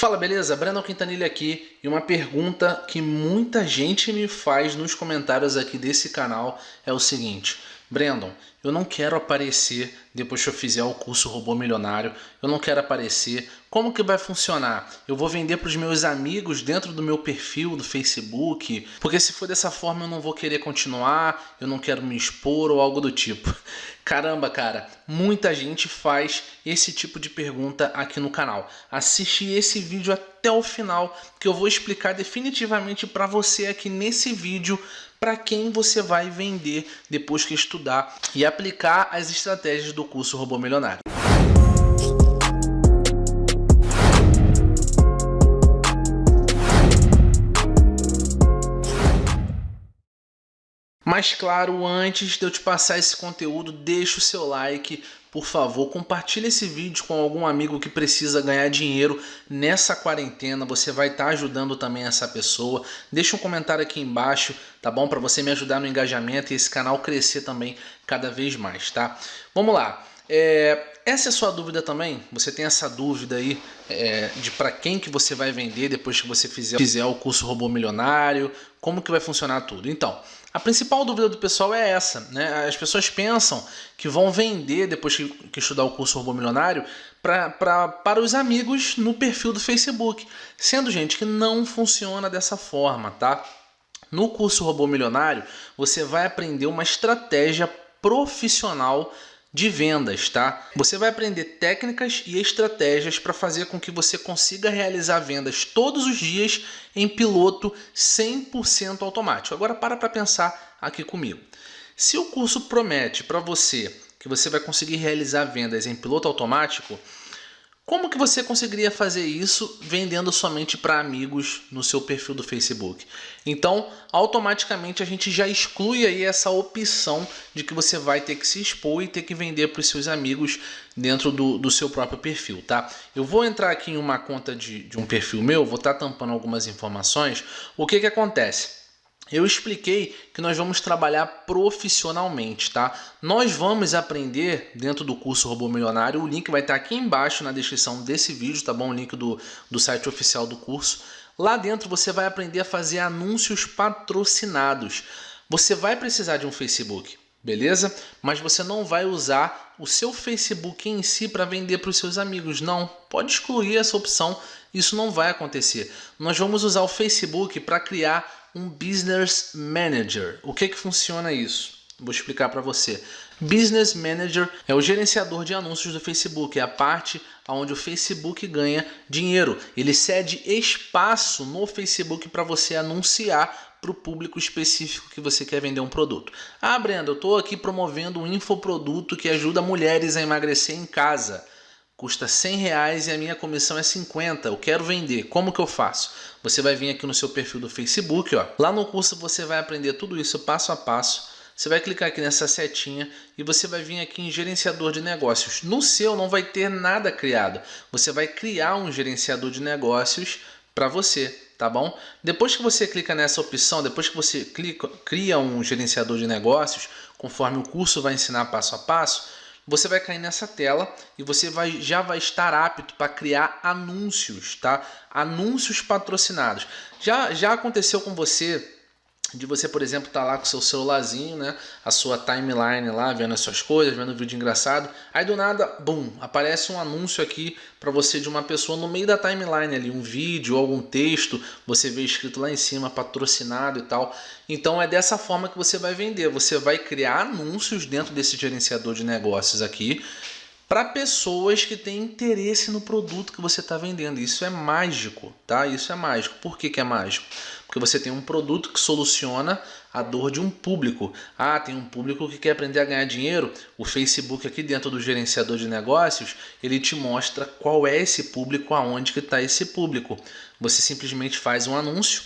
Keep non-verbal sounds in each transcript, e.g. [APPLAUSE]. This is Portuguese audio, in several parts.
Fala beleza? Brandon Quintanilha aqui e uma pergunta que muita gente me faz nos comentários aqui desse canal é o seguinte Brandon, eu não quero aparecer depois que eu fizer o curso Robô Milionário, eu não quero aparecer. Como que vai funcionar? Eu vou vender para os meus amigos dentro do meu perfil do Facebook? Porque se for dessa forma eu não vou querer continuar, eu não quero me expor ou algo do tipo. [LAUGHS] Caramba, cara, muita gente faz esse tipo de pergunta aqui no canal. Assiste esse vídeo até o final que eu vou explicar definitivamente para você aqui nesse vídeo para quem você vai vender depois que estudar e aplicar as estratégias do curso Robô Milionário. Mas claro, antes de eu te passar esse conteúdo, deixa o seu like, por favor, compartilhe esse vídeo com algum amigo que precisa ganhar dinheiro nessa quarentena. Você vai estar tá ajudando também essa pessoa. Deixa um comentário aqui embaixo, tá bom? Para você me ajudar no engajamento e esse canal crescer também cada vez mais, tá? Vamos lá. É, essa é a sua dúvida também? Você tem essa dúvida aí é, de para quem que você vai vender depois que você fizer, fizer o curso Robô Milionário? Como que vai funcionar tudo? Então, a principal dúvida do pessoal é essa, né? As pessoas pensam que vão vender depois que, que estudar o curso Robô Milionário pra, pra, para os amigos no perfil do Facebook, sendo gente que não funciona dessa forma, tá? No curso Robô Milionário, você vai aprender uma estratégia profissional de vendas, tá? Você vai aprender técnicas e estratégias para fazer com que você consiga realizar vendas todos os dias em piloto 100% automático. Agora para para pensar aqui comigo. Se o curso promete para você que você vai conseguir realizar vendas em piloto automático, como que você conseguiria fazer isso vendendo somente para amigos no seu perfil do Facebook? Então, automaticamente a gente já exclui aí essa opção de que você vai ter que se expor e ter que vender para os seus amigos dentro do, do seu próprio perfil, tá? Eu vou entrar aqui em uma conta de, de um perfil meu, vou estar tá tampando algumas informações. O que que acontece? Eu expliquei que nós vamos trabalhar profissionalmente, tá? Nós vamos aprender dentro do curso Robô Milionário, o link vai estar aqui embaixo na descrição desse vídeo, tá bom? O link do, do site oficial do curso. Lá dentro você vai aprender a fazer anúncios patrocinados. Você vai precisar de um Facebook, beleza? Mas você não vai usar o seu Facebook em si para vender para os seus amigos, não. Pode excluir essa opção, isso não vai acontecer. Nós vamos usar o Facebook para criar um Business Manager. O que que funciona isso? Vou explicar para você. Business Manager é o gerenciador de anúncios do Facebook, é a parte onde o Facebook ganha dinheiro. Ele cede espaço no Facebook para você anunciar para o público específico que você quer vender um produto. Ah, Brenda, eu estou aqui promovendo um infoproduto que ajuda mulheres a emagrecer em casa custa 100 reais e a minha comissão é 50, eu quero vender, como que eu faço? Você vai vir aqui no seu perfil do Facebook, ó. lá no curso você vai aprender tudo isso passo a passo, você vai clicar aqui nessa setinha e você vai vir aqui em gerenciador de negócios. No seu não vai ter nada criado, você vai criar um gerenciador de negócios para você, tá bom? Depois que você clica nessa opção, depois que você clica, cria um gerenciador de negócios, conforme o curso vai ensinar passo a passo, você vai cair nessa tela e você vai, já vai estar apto para criar anúncios, tá? Anúncios patrocinados. Já, já aconteceu com você de você, por exemplo, estar tá lá com seu celularzinho, né, a sua timeline lá, vendo as suas coisas, vendo vídeo engraçado, aí do nada, bum, aparece um anúncio aqui para você de uma pessoa no meio da timeline ali, um vídeo, algum texto, você vê escrito lá em cima, patrocinado e tal. Então é dessa forma que você vai vender, você vai criar anúncios dentro desse gerenciador de negócios aqui, para pessoas que têm interesse no produto que você está vendendo. Isso é mágico, tá? Isso é mágico. Por que, que é mágico? Porque você tem um produto que soluciona a dor de um público. Ah, tem um público que quer aprender a ganhar dinheiro. O Facebook aqui dentro do gerenciador de negócios, ele te mostra qual é esse público, aonde que está esse público. Você simplesmente faz um anúncio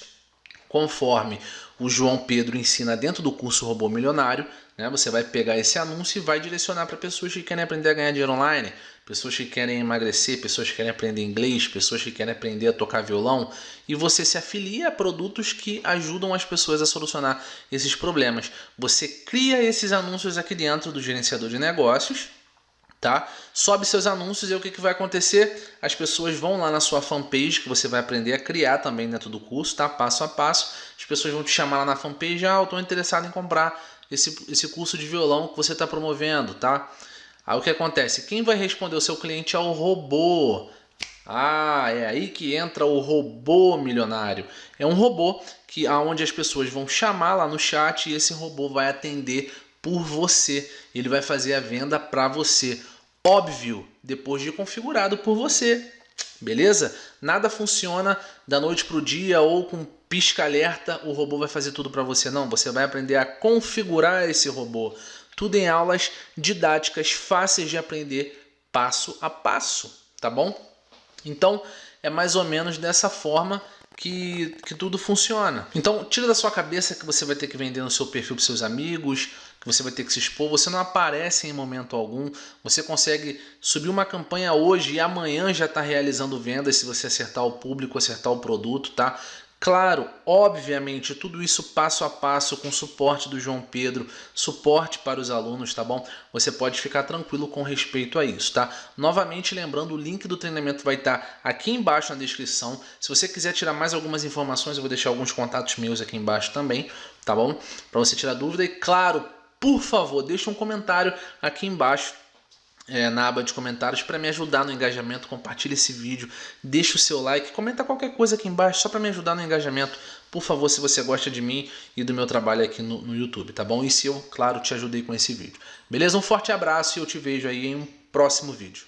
conforme o João Pedro ensina dentro do curso Robô Milionário, né? Você vai pegar esse anúncio e vai direcionar para pessoas que querem aprender a ganhar dinheiro online, pessoas que querem emagrecer, pessoas que querem aprender inglês, pessoas que querem aprender a tocar violão, e você se afilia a produtos que ajudam as pessoas a solucionar esses problemas. Você cria esses anúncios aqui dentro do gerenciador de negócios, tá? Sobe seus anúncios e o que, que vai acontecer? As pessoas vão lá na sua fanpage, que você vai aprender a criar também dentro do curso, tá? Passo a passo. As pessoas vão te chamar lá na fanpage, ah, eu estou interessado em comprar esse, esse curso de violão que você está promovendo, tá? Aí o que acontece? Quem vai responder o seu cliente é o robô. Ah, é aí que entra o robô milionário. É um robô que aonde as pessoas vão chamar lá no chat e esse robô vai atender por você. Ele vai fazer a venda para você. Óbvio, depois de configurado por você. Beleza? Nada funciona da noite para o dia ou com pisca-alerta o robô vai fazer tudo para você. Não, você vai aprender a configurar esse robô. Tudo em aulas didáticas fáceis de aprender passo a passo, tá bom? Então, é mais ou menos dessa forma que, que tudo funciona. Então, tira da sua cabeça que você vai ter que vender no seu perfil para seus amigos, que você vai ter que se expor, você não aparece em momento algum, você consegue subir uma campanha hoje e amanhã já está realizando vendas se você acertar o público, acertar o produto, tá? Claro, obviamente, tudo isso passo a passo com suporte do João Pedro, suporte para os alunos, tá bom? Você pode ficar tranquilo com respeito a isso, tá? Novamente, lembrando, o link do treinamento vai estar aqui embaixo na descrição. Se você quiser tirar mais algumas informações, eu vou deixar alguns contatos meus aqui embaixo também, tá bom? Para você tirar dúvida. E claro, por favor, deixa um comentário aqui embaixo é, na aba de comentários para me ajudar no engajamento. Compartilhe esse vídeo, deixa o seu like, comenta qualquer coisa aqui embaixo só para me ajudar no engajamento. Por favor, se você gosta de mim e do meu trabalho aqui no, no YouTube, tá bom? E se eu, claro, te ajudei com esse vídeo. Beleza? Um forte abraço e eu te vejo aí em um próximo vídeo.